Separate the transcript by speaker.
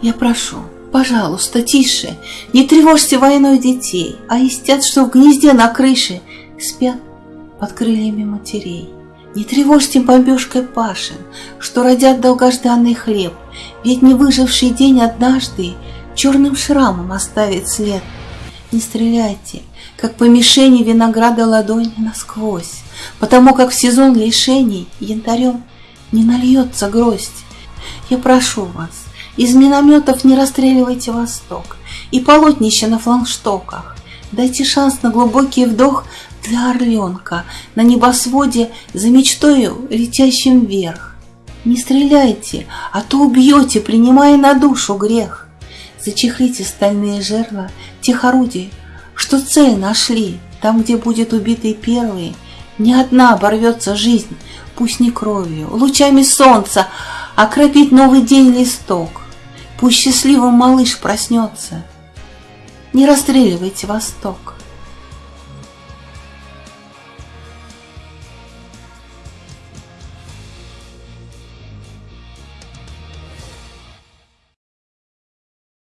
Speaker 1: Я прошу, пожалуйста, тише, Не тревожьте войной детей, А истят, что в гнезде на крыше Спят под крыльями матерей. Не тревожьте бомбежкой пашин, Что родят долгожданный хлеб, Ведь не выживший день однажды Черным шрамом оставит след. Не стреляйте, как по мишени Винограда ладонь насквозь, Потому как в сезон лишений Янтарем не нальется гроздь. Я прошу вас, из минометов не расстреливайте восток И полотнище на флангштоках. Дайте шанс на глубокий вдох для орленка На небосводе за мечтою, летящим вверх. Не стреляйте, а то убьете, принимая на душу грех. Зачехлите стальные жерла тех орудий, что цель нашли, Там, где будет убитый первый, не одна оборвется жизнь, Пусть не кровью, лучами солнца Окропить новый день листок. Пусть счастливым малыш проснется. Не расстреливайте Восток.